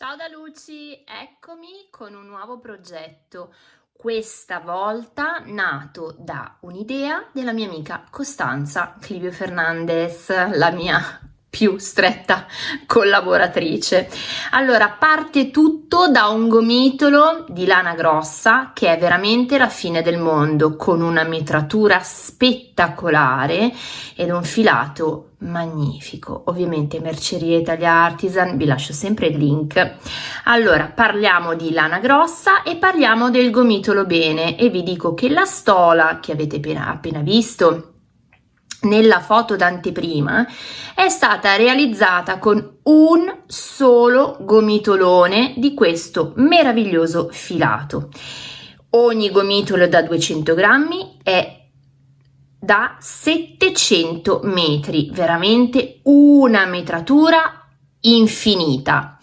Ciao da Luci, eccomi con un nuovo progetto, questa volta nato da un'idea della mia amica Costanza Clivio Fernandez, la mia più stretta collaboratrice. Allora, parte tutto da un gomitolo di lana grossa che è veramente la fine del mondo, con una mitratura spettacolare ed un filato magnifico. Ovviamente Merceria Italia Artisan, vi lascio sempre il link. Allora, parliamo di lana grossa e parliamo del gomitolo bene e vi dico che la stola che avete appena, appena visto nella foto d'anteprima è stata realizzata con un solo gomitolone di questo meraviglioso filato. Ogni gomitolo da 200 grammi è da 700 metri, veramente una metratura infinita.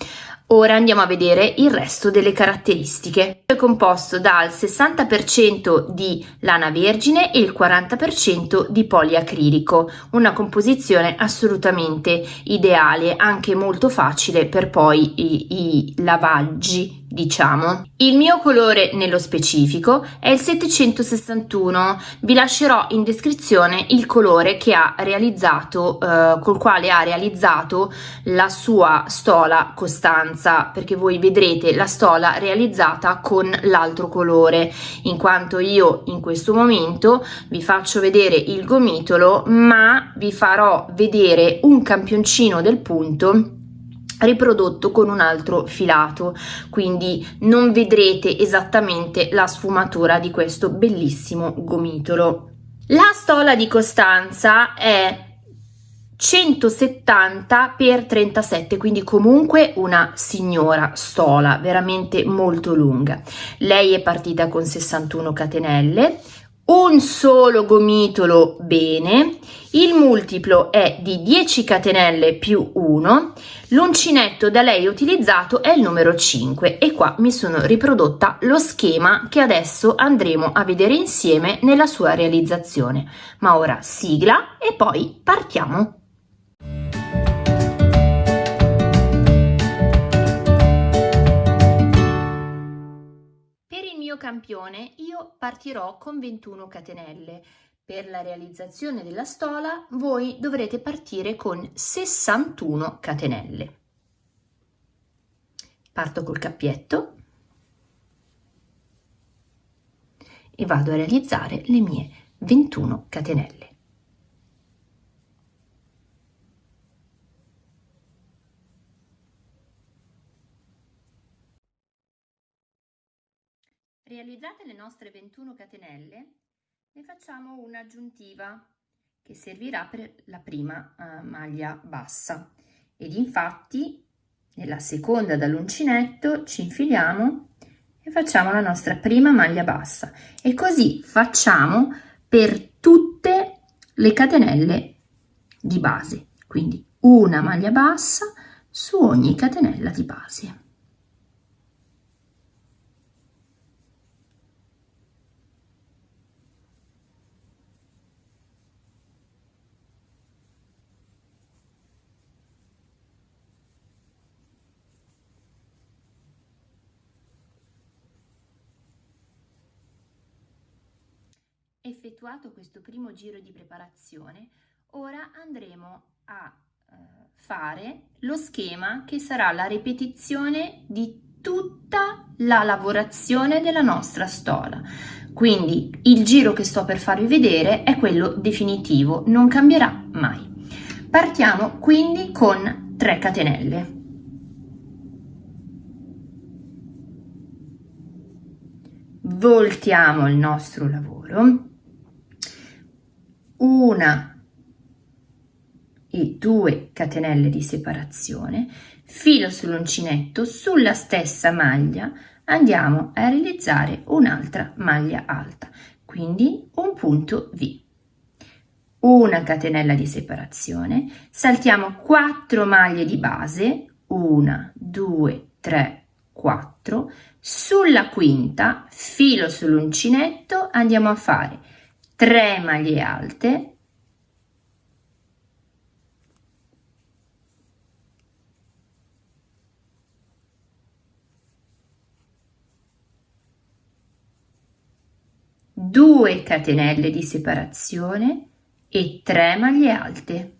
Ora andiamo a vedere il resto delle caratteristiche. È composto dal 60% di lana vergine e il 40% di poliacrilico, una composizione assolutamente ideale, anche molto facile per poi i, i lavaggi diciamo. Il mio colore nello specifico è il 761, vi lascerò in descrizione il colore che ha realizzato, eh, col quale ha realizzato la sua stola Costanza, perché voi vedrete la stola realizzata con l'altro colore, in quanto io in questo momento vi faccio vedere il gomitolo, ma vi farò vedere un campioncino del punto riprodotto con un altro filato. Quindi non vedrete esattamente la sfumatura di questo bellissimo gomitolo. La stola di Costanza è 170 x 37 quindi comunque una signora stola veramente molto lunga. Lei è partita con 61 catenelle un solo gomitolo bene, il multiplo è di 10 catenelle più 1, l'uncinetto da lei utilizzato è il numero 5 e qua mi sono riprodotta lo schema che adesso andremo a vedere insieme nella sua realizzazione. Ma ora sigla e poi partiamo! Campione io partirò con 21 catenelle. Per la realizzazione della stola voi dovrete partire con 61 catenelle. Parto col cappietto e vado a realizzare le mie 21 catenelle. Realizzate le nostre 21 catenelle, ne facciamo un'aggiuntiva che servirà per la prima uh, maglia bassa. Ed infatti nella seconda dall'uncinetto ci infiliamo e facciamo la nostra prima maglia bassa. E così facciamo per tutte le catenelle di base. Quindi una maglia bassa su ogni catenella di base Effettuato questo primo giro di preparazione, ora andremo a eh, fare lo schema che sarà la ripetizione di tutta la lavorazione della nostra stola. Quindi il giro che sto per farvi vedere è quello definitivo, non cambierà mai. Partiamo quindi con 3 catenelle. Voltiamo il nostro lavoro una e due catenelle di separazione, filo sull'uncinetto, sulla stessa maglia andiamo a realizzare un'altra maglia alta, quindi un punto V. Una catenella di separazione, saltiamo 4 maglie di base, 1, 2, 3, 4, sulla quinta, filo sull'uncinetto, andiamo a fare tre maglie alte, 2 catenelle di separazione e tre maglie alte.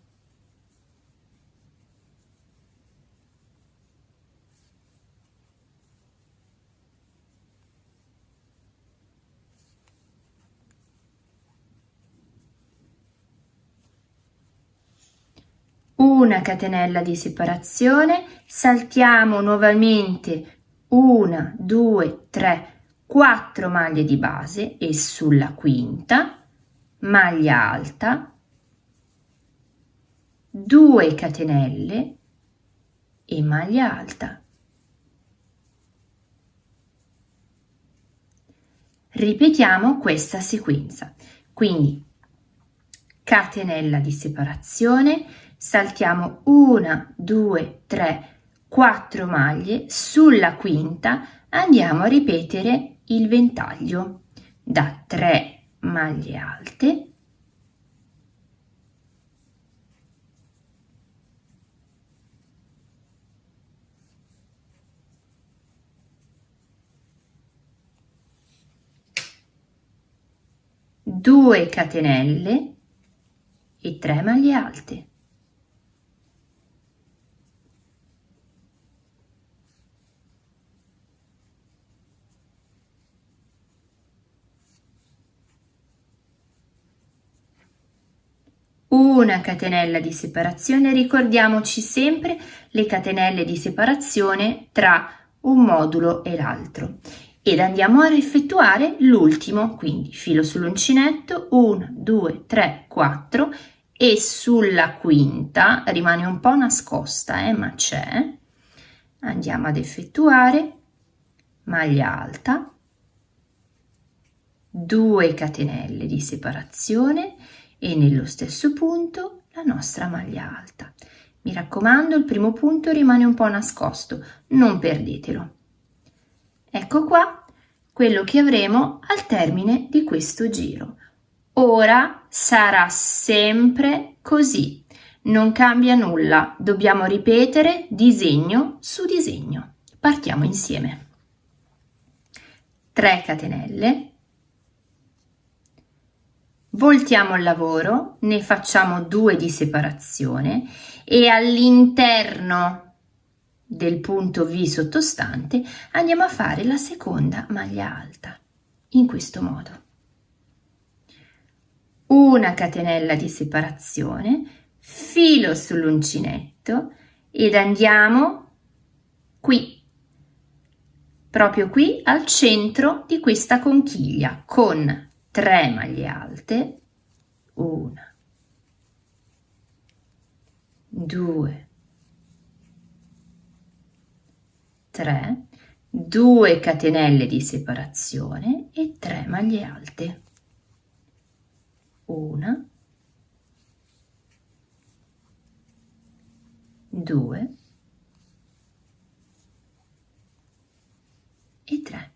Una catenella di separazione, saltiamo nuovamente una, due, tre, quattro maglie di base e sulla quinta maglia alta, 2 catenelle e maglia alta. Ripetiamo questa sequenza, quindi catenella di separazione, saltiamo una, due, tre, quattro maglie, sulla quinta andiamo a ripetere il ventaglio da 3 maglie alte. Due catenelle e 3 maglie alte. Una catenella di separazione ricordiamoci sempre le catenelle di separazione tra un modulo e l'altro. Ed andiamo a effettuare l'ultimo quindi filo sull'uncinetto 1 2 3 4 e sulla quinta rimane un po' nascosta eh, ma c'è andiamo ad effettuare maglia alta 2 catenelle di separazione e nello stesso punto la nostra maglia alta. Mi raccomando, il primo punto rimane un po' nascosto, non perdetelo. Ecco qua quello che avremo al termine di questo giro. Ora sarà sempre così, non cambia nulla, dobbiamo ripetere disegno su disegno. Partiamo insieme. 3 catenelle, voltiamo il lavoro, ne facciamo due di separazione e all'interno del punto V sottostante andiamo a fare la seconda maglia alta, in questo modo. Una catenella di separazione, filo sull'uncinetto ed andiamo qui, proprio qui al centro di questa conchiglia con 3 maglie alte, una, due, tre, due catenelle di separazione e 3 maglie alte, una, due. E 3.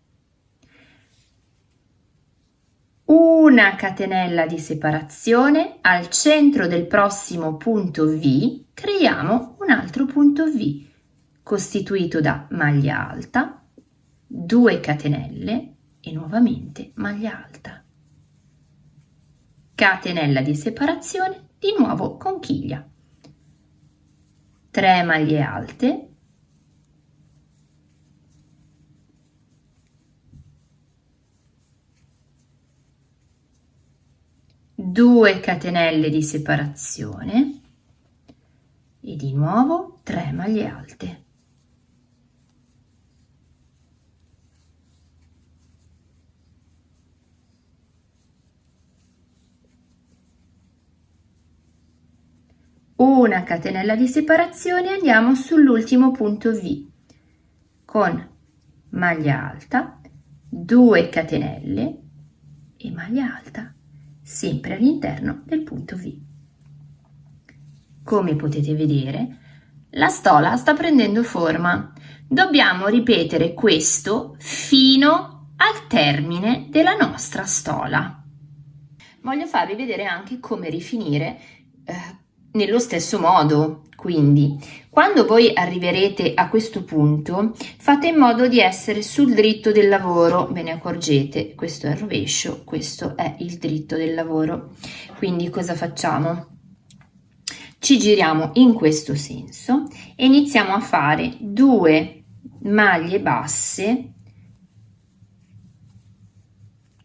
una catenella di separazione al centro del prossimo punto V creiamo un altro punto V costituito da maglia alta 2 catenelle e nuovamente maglia alta catenella di separazione di nuovo conchiglia. 3 maglie alte. 2 catenelle di separazione. E di nuovo 3 maglie alte. Una catenella di separazione andiamo sull'ultimo punto V con maglia alta, 2 catenelle e maglia alta sempre all'interno del punto V. Come potete vedere, la stola sta prendendo forma. Dobbiamo ripetere questo fino al termine della nostra stola. Voglio farvi vedere anche come rifinire eh, nello stesso modo. Quindi, quando voi arriverete a questo punto, fate in modo di essere sul dritto del lavoro. Ve ne accorgete, questo è il rovescio, questo è il dritto del lavoro. Quindi cosa facciamo? Ci giriamo in questo senso e iniziamo a fare due maglie basse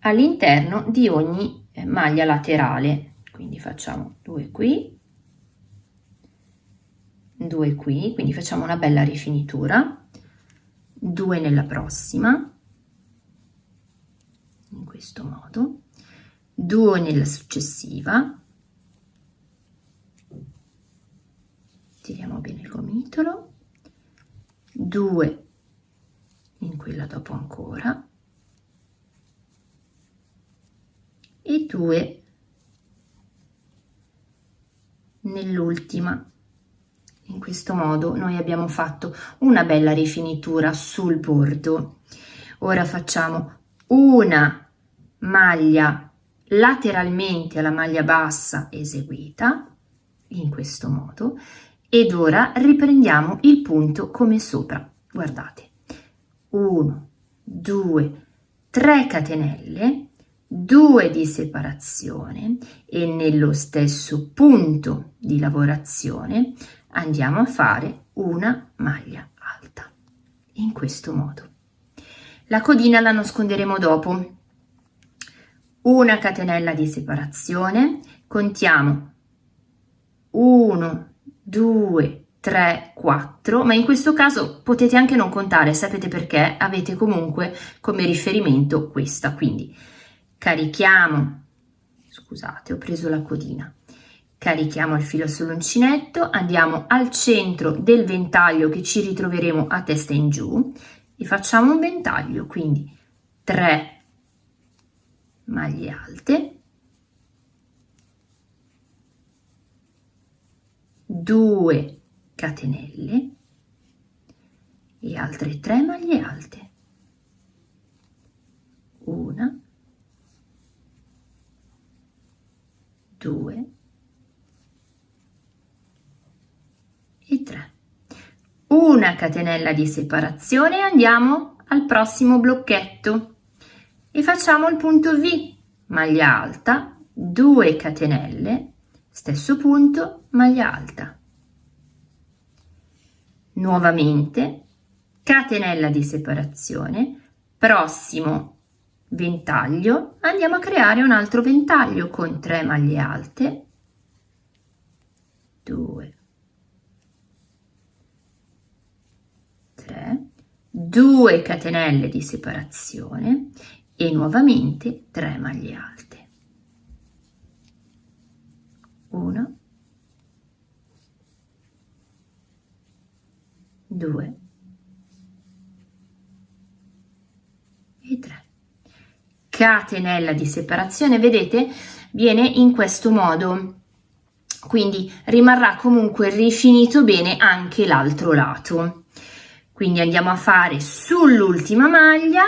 all'interno di ogni eh, maglia laterale. Quindi facciamo due qui, due qui, quindi facciamo una bella rifinitura, due nella prossima, in questo modo, due nella successiva, tiriamo bene il gomitolo, due in quella dopo ancora, e due nell'ultima in questo modo noi abbiamo fatto una bella rifinitura sul bordo. Ora facciamo una maglia lateralmente alla maglia bassa eseguita in questo modo ed ora riprendiamo il punto come sopra. Guardate, 1, 2, 3 catenelle, 2 di separazione e nello stesso punto di lavorazione andiamo a fare una maglia alta. In questo modo. La codina la nasconderemo dopo. Una catenella di separazione. Contiamo 1 2 3 4 ma in questo caso potete anche non contare sapete perché? Avete comunque come riferimento questa. Quindi carichiamo scusate ho preso la codina Carichiamo il filo sull'uncinetto, andiamo al centro del ventaglio che ci ritroveremo a testa in giù e facciamo un ventaglio, quindi 3 maglie alte, 2 catenelle e altre 3 maglie alte. Una, due, e 3 una catenella di separazione andiamo al prossimo blocchetto. E facciamo il punto V maglia alta 2 catenelle stesso punto maglia alta. Nuovamente catenella di separazione prossimo ventaglio andiamo a creare un altro ventaglio con 3 maglie alte 2 3, 2 catenelle di separazione e nuovamente 3 maglie alte. 1, 2 e 3. Catenella di separazione, vedete, viene in questo modo quindi rimarrà comunque rifinito bene anche l'altro lato. Quindi andiamo a fare sull'ultima maglia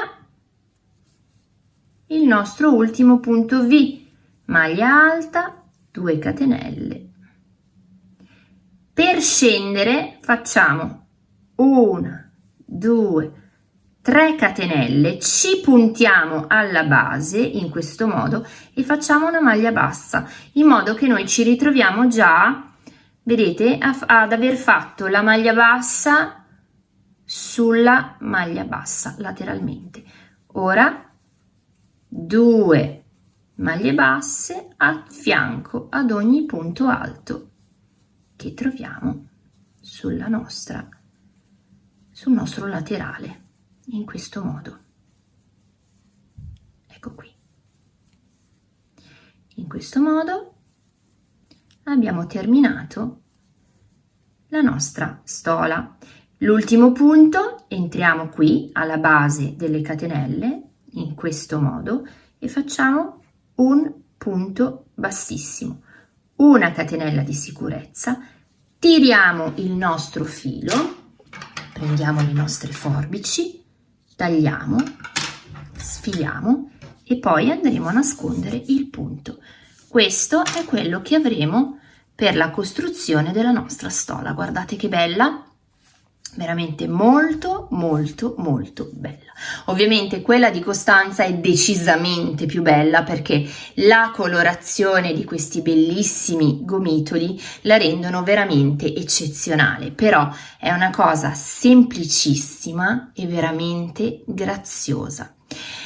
il nostro ultimo punto V, maglia alta, 2 catenelle. Per scendere facciamo 1, 2, 3 catenelle, ci puntiamo alla base in questo modo e facciamo una maglia bassa in modo che noi ci ritroviamo già, vedete, ad aver fatto la maglia bassa sulla maglia bassa lateralmente. Ora due maglie basse a fianco ad ogni punto alto che troviamo sulla nostra sul nostro laterale in questo modo. Ecco qui. In questo modo abbiamo terminato la nostra stola. L'ultimo punto, entriamo qui alla base delle catenelle, in questo modo, e facciamo un punto bassissimo, una catenella di sicurezza, tiriamo il nostro filo, prendiamo le nostre forbici, tagliamo, sfiliamo e poi andremo a nascondere il punto. Questo è quello che avremo per la costruzione della nostra stola. Guardate che bella! Veramente molto molto molto bella. Ovviamente quella di Costanza è decisamente più bella perché la colorazione di questi bellissimi gomitoli la rendono veramente eccezionale. Però è una cosa semplicissima e veramente graziosa.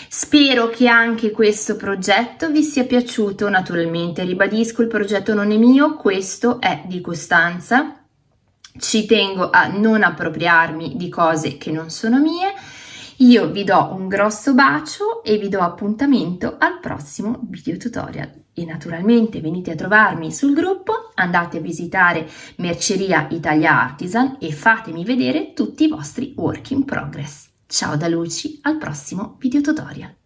Spero che anche questo progetto vi sia piaciuto, naturalmente ribadisco il progetto non è mio, questo è di Costanza, ci tengo a non appropriarmi di cose che non sono mie. Io vi do un grosso bacio e vi do appuntamento al prossimo video tutorial. E naturalmente venite a trovarmi sul gruppo, andate a visitare Merceria Italia Artisan e fatemi vedere tutti i vostri work in progress. Ciao da Luci, al prossimo video tutorial.